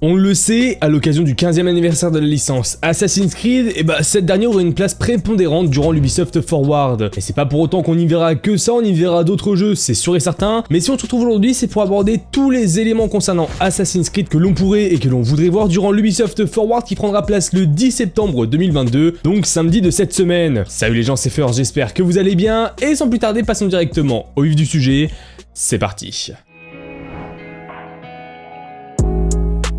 On le sait, à l'occasion du 15e anniversaire de la licence Assassin's Creed, et bah cette dernière aura une place prépondérante durant l'Ubisoft Forward. Et c'est pas pour autant qu'on y verra que ça, on y verra d'autres jeux, c'est sûr et certain, mais si on se retrouve aujourd'hui, c'est pour aborder tous les éléments concernant Assassin's Creed que l'on pourrait et que l'on voudrait voir durant l'Ubisoft Forward qui prendra place le 10 septembre 2022, donc samedi de cette semaine. Salut les gens, c'est First, j'espère que vous allez bien, et sans plus tarder, passons directement au vif du sujet, c'est parti.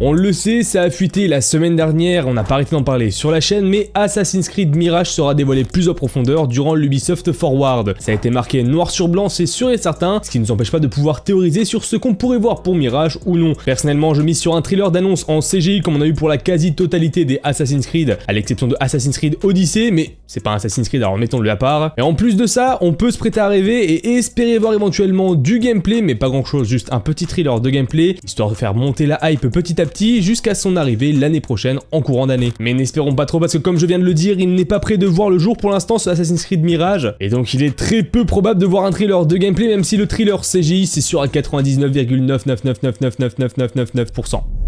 On le sait, ça a fuité la semaine dernière, on n'a pas arrêté d'en parler sur la chaîne, mais Assassin's Creed Mirage sera dévoilé plus en profondeur durant l'Ubisoft Forward. Ça a été marqué noir sur blanc, c'est sûr et certain, ce qui ne nous empêche pas de pouvoir théoriser sur ce qu'on pourrait voir pour Mirage ou non. Personnellement, je mise sur un thriller d'annonce en CGI comme on a eu pour la quasi-totalité des Assassin's Creed, à l'exception de Assassin's Creed Odyssey, mais c'est pas Assassin's Creed, alors mettons-le à part. Et en plus de ça, on peut se prêter à rêver et espérer voir éventuellement du gameplay, mais pas grand chose, juste un petit thriller de gameplay, histoire de faire monter la hype petit à petit jusqu'à son arrivée l'année prochaine en courant d'année. Mais n'espérons pas trop parce que comme je viens de le dire, il n'est pas prêt de voir le jour pour l'instant sur Assassin's Creed Mirage, et donc il est très peu probable de voir un thriller de gameplay même si le thriller CGI c'est sûr à 99,999999999%.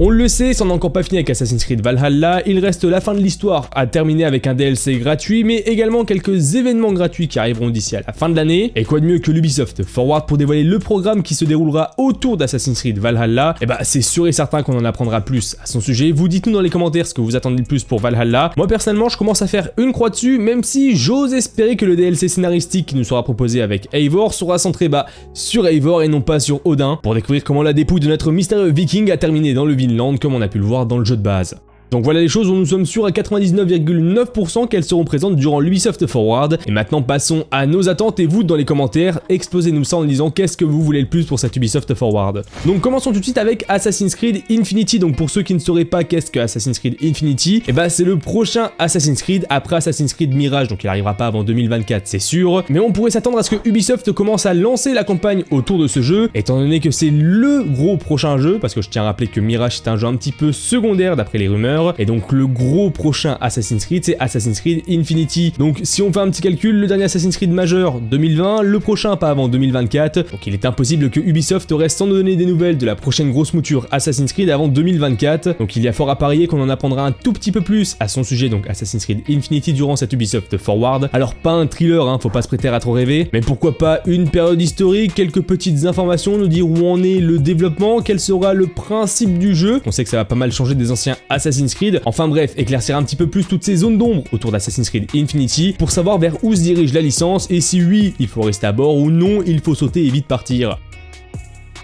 On le sait, c'en est encore pas fini avec Assassin's Creed Valhalla, il reste la fin de l'histoire à terminer avec un DLC gratuit, mais également quelques événements gratuits qui arriveront d'ici à la fin de l'année. Et quoi de mieux que l'Ubisoft Forward pour dévoiler le programme qui se déroulera autour d'Assassin's Creed Valhalla? Et bah c'est sûr et certain qu'on en apprendra plus à son sujet. Vous dites-nous dans les commentaires ce que vous attendez le plus pour Valhalla. Moi personnellement, je commence à faire une croix dessus, même si j'ose espérer que le DLC scénaristique qui nous sera proposé avec Eivor sera centré bah, sur Eivor et non pas sur Odin, pour découvrir comment la dépouille de notre mystérieux viking a terminé dans le Comme on a pu le voir dans le jeu de base. Donc voilà les choses où nous sommes sûrs à 99,9% qu'elles seront présentes durant l'Ubisoft Forward. Et maintenant passons à nos attentes et vous dans les commentaires, explosez-nous ça en disant qu'est-ce que vous voulez le plus pour cette Ubisoft Forward. Donc commençons tout de suite avec Assassin's Creed Infinity. Donc pour ceux qui ne sauraient pas qu'est-ce que Assassin's Creed Infinity, et eh bah c'est le prochain Assassin's Creed après Assassin's Creed Mirage. Donc il arrivera pas avant 2024 c'est sûr. Mais on pourrait s'attendre à ce que Ubisoft commence à lancer la campagne autour de ce jeu, étant donné que c'est le gros prochain jeu, parce que je tiens à rappeler que Mirage c'est un jeu un petit peu secondaire d'après les rumeurs et donc le gros prochain Assassin's Creed, c'est Assassin's Creed Infinity. Donc si on fait un petit calcul, le dernier Assassin's Creed majeur 2020, le prochain pas avant 2024. Donc il est impossible que Ubisoft reste sans nous donner des nouvelles de la prochaine grosse mouture Assassin's Creed avant 2024. Donc il y a fort à parier qu'on en apprendra un tout petit peu plus à son sujet, donc Assassin's Creed Infinity durant cette Ubisoft Forward. Alors pas un thriller, hein, faut pas se prêter à trop rêver, mais pourquoi pas une période historique, quelques petites informations, nous dire où en est le développement, quel sera le principe du jeu. On sait que ça va pas mal changer des anciens Assassin's Enfin bref, éclaircir un petit peu plus toutes ces zones d'ombre autour d'Assassin's Creed Infinity pour savoir vers où se dirige la licence et si oui, il faut rester à bord ou non, il faut sauter et vite partir.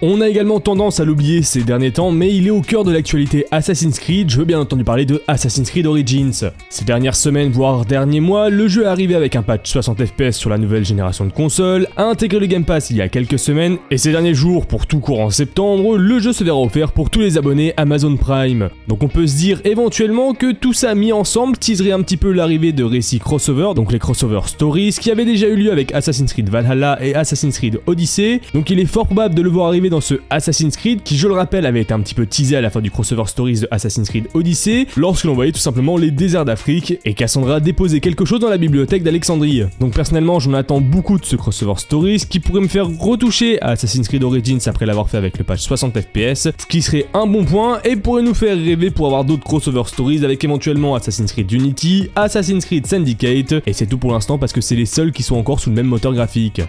On a également tendance à l'oublier ces derniers temps, mais il est au cœur de l'actualité Assassin's Creed, je veux bien entendu parler de Assassin's Creed Origins. Ces dernières semaines, voire derniers mois, le jeu est arrivé avec un patch 60 FPS sur la nouvelle génération de consoles, a intégré le Game Pass il y a quelques semaines, et ces derniers jours, pour tout court en septembre, le jeu se verra offert pour tous les abonnés Amazon Prime. Donc on peut se dire éventuellement que tout ça mis ensemble teaserait un petit peu l'arrivée de récits crossover, donc les crossover stories, qui avaient déjà eu lieu avec Assassin's Creed Valhalla et Assassin's Creed Odyssey, donc il est fort probable de le voir arriver dans ce Assassin's Creed qui, je le rappelle, avait été un petit peu teasé à la fin du crossover stories de Assassin's Creed Odyssey lorsque l'on voyait tout simplement les déserts d'Afrique et Cassandra déposait quelque chose dans la bibliothèque d'Alexandrie. Donc personnellement, j'en attends beaucoup de ce crossover stories qui pourrait me faire retoucher à Assassin's Creed Origins après l'avoir fait avec le patch 60 FPS, ce qui serait un bon point et pourrait nous faire rêver pour avoir d'autres crossover stories avec éventuellement Assassin's Creed Unity, Assassin's Creed Syndicate, et c'est tout pour l'instant parce que c'est les seuls qui sont encore sous le même moteur graphique.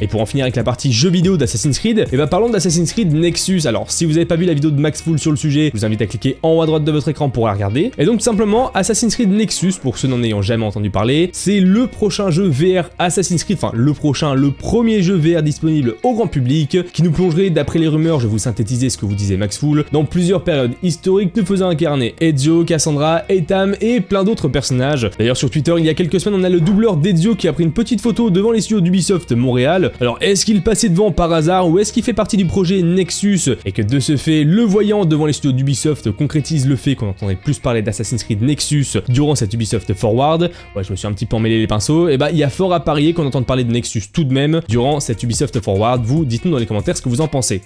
Et pour en finir avec la partie jeux vidéo d'Assassin's Creed, et eh bah ben, parlons d'Assassin's Creed Nexus. Alors si vous n'avez pas vu la vidéo de Max Full sur le sujet, je vous invite à cliquer en haut à droite de votre écran pour la regarder. Et donc simplement, Assassin's Creed Nexus, pour ceux n'en ayant jamais entendu parler, c'est le prochain jeu VR Assassin's Creed, enfin le prochain, le premier jeu VR disponible au grand public, qui nous plongerait, d'après les rumeurs, je vous synthétiser ce que vous disait Max Full, dans plusieurs périodes historiques nous faisant incarner Ezio, Cassandra, Etam et plein d'autres personnages. D'ailleurs sur Twitter, il y a quelques semaines, on a le doubleur d'Ezio qui a pris une petite photo devant les studios d'Ubisoft Montréal. Alors est-ce qu'il passait devant par hasard ou est-ce qu'il fait partie du projet Nexus et que de ce fait, le voyant devant les studios d'Ubisoft concrétise le fait qu'on entendrait plus parler d'Assassin's Creed Nexus durant cette Ubisoft Forward? Ouais, je me suis un petit peu emmêlé les pinceaux. Et bah, il y a fort à parier qu'on entende parler de Nexus tout de même durant cette Ubisoft Forward. Vous, dites-nous dans les commentaires ce que vous en pensez.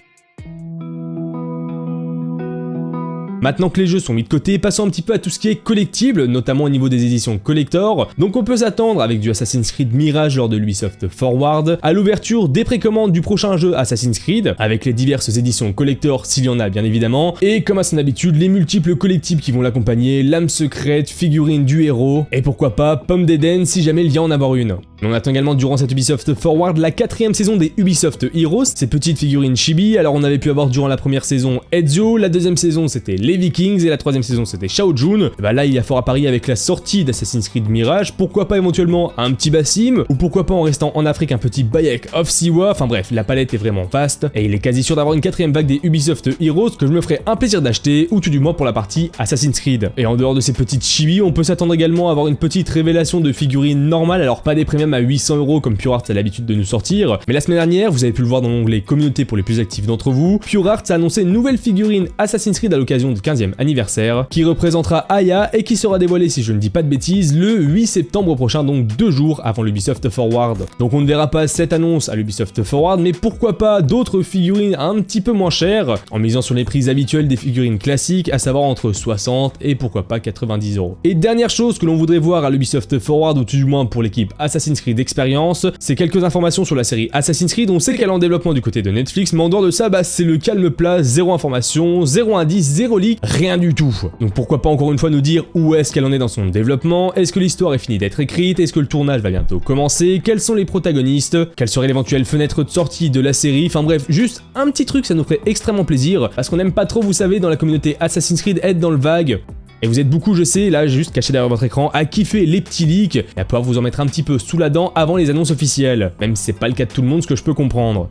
Maintenant que les jeux sont mis de côté, passons un petit peu à tout ce qui est collectible, notamment au niveau des éditions collector. Donc on peut s'attendre avec du Assassin's Creed Mirage lors de l'Ubisoft Forward, à l'ouverture des précommandes du prochain jeu Assassin's Creed, avec les diverses éditions collector s'il y en a bien évidemment, et comme à son habitude, les multiples collectibles qui vont l'accompagner, l'âme secrète, figurine du héros, et pourquoi pas pomme d'Eden si jamais il y en avoir une. On attend également durant cette Ubisoft Forward la quatrième saison des Ubisoft Heroes, ces petites figurines chibi, alors on avait pu avoir durant la première saison Ezio, la deuxième saison c'était les Vikings, et la troisième saison c'était Shao Jun. Bah là il y a fort à parier avec la sortie d'Assassin's Creed Mirage, pourquoi pas éventuellement un petit Bassim, ou pourquoi pas en restant en Afrique un petit Bayek of Siwa, enfin bref, la palette est vraiment vaste, et il est quasi sûr d'avoir une quatrième vague des Ubisoft Heroes que je me ferai un plaisir d'acheter, ou tout du moins pour la partie Assassin's Creed. Et en dehors de ces petites chibi, on peut s'attendre également à avoir une petite révélation de figurines normales, alors pas des premiums à 800 euros comme Pure Art a l'habitude de nous sortir, mais la semaine dernière, vous avez pu le voir dans l'onglet communauté pour les plus actifs d'entre vous, Pure Art a annoncé une nouvelle figurine Assassin's Creed à l'occasion du 15e anniversaire, qui représentera Aya et qui sera dévoilée, si je ne dis pas de bêtises, le 8 septembre prochain, donc deux jours avant l'Ubisoft Forward. Donc on ne verra pas cette annonce à l'Ubisoft Forward, mais pourquoi pas d'autres figurines un petit peu moins chères, en misant sur les prix habituels des figurines classiques, à savoir entre 60 et pourquoi pas 90 euros. Et dernière chose que l'on voudrait voir à l'Ubisoft Forward, ou tout du moins pour l'équipe Assassin's Creed Experience, c'est quelques informations sur la série Assassin's Creed, on sait qu'elle est en développement du côté de Netflix, mais en dehors de ça, bah, c'est le calme plat, zéro information, zéro indice, zéro leak, rien du tout. Donc pourquoi pas encore une fois nous dire où est-ce qu'elle en est dans son développement, est-ce que l'histoire est finie d'être écrite, est-ce que le tournage va bientôt commencer, quels sont les protagonistes, quelle serait l'éventuelle fenêtre de sortie de la série, enfin bref, juste un petit truc, ça nous ferait extrêmement plaisir, parce qu'on aime pas trop, vous savez, dans la communauté Assassin's Creed, être dans le vague, et vous êtes beaucoup, je sais, là juste caché derrière votre écran, à kiffer les petits leaks et à pouvoir vous en mettre un petit peu sous la dent avant les annonces officielles. Même si c'est pas le cas de tout le monde, ce que je peux comprendre.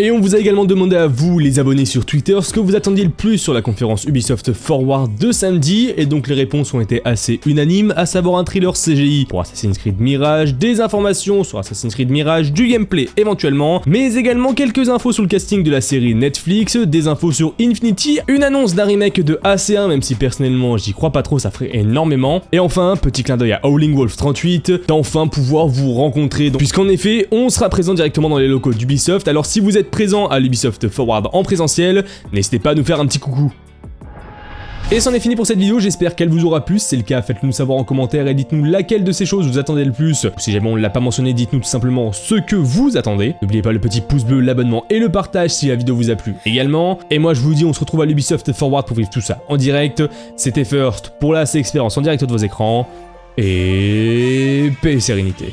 Et on vous a également demandé à vous, les abonnés sur Twitter, ce que vous attendiez le plus sur la conférence Ubisoft Forward de samedi, et donc les réponses ont été assez unanimes, à savoir un thriller CGI pour Assassin's Creed Mirage, des informations sur Assassin's Creed Mirage, du gameplay éventuellement, mais également quelques infos sur le casting de la série Netflix, des infos sur Infinity, une annonce d'un remake de AC1, même si personnellement j'y crois pas trop, ça ferait énormément, et enfin, petit clin d'œil à Howling Wolf 38, d'enfin pouvoir vous rencontrer, puisqu'en effet, on sera présent directement dans les locaux d'Ubisoft, alors si vous êtes présent à l'Ubisoft Forward en présentiel, n'hésitez pas à nous faire un petit coucou. Et c'en est fini pour cette vidéo, j'espère qu'elle vous aura plu, si c'est le cas faites-le nous savoir en commentaire et dites-nous laquelle de ces choses vous attendez le plus, ou si jamais on ne l'a pas mentionné, dites-nous tout simplement ce que vous attendez. N'oubliez pas le petit pouce bleu, l'abonnement et le partage si la vidéo vous a plu également. Et moi je vous dis on se retrouve à l'Ubisoft Forward pour vivre tout ça en direct. C'était First pour la expérience en direct de vos écrans, et paix et sérénité.